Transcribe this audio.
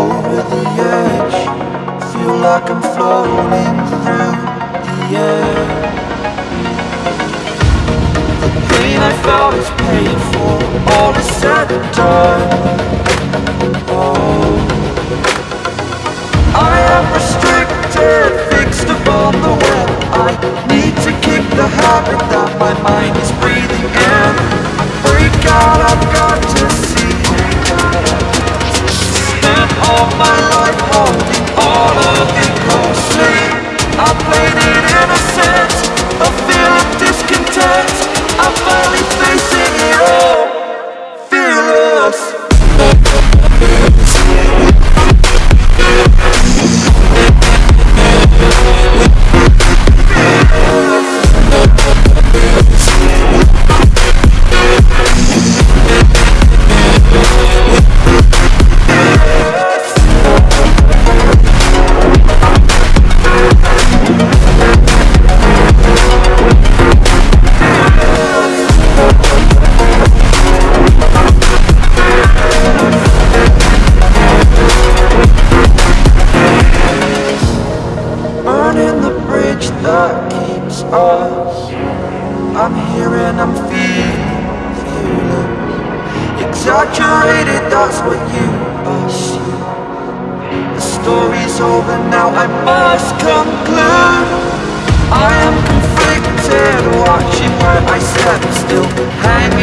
over the edge. Feel like I'm floating through the air. The pain I felt is painful. All is said and done. I'm here and I'm feeling, feeling Exaggerated, that's what you assume. The story's over now, I must conclude. I am conflicted, watching where I step still Hanging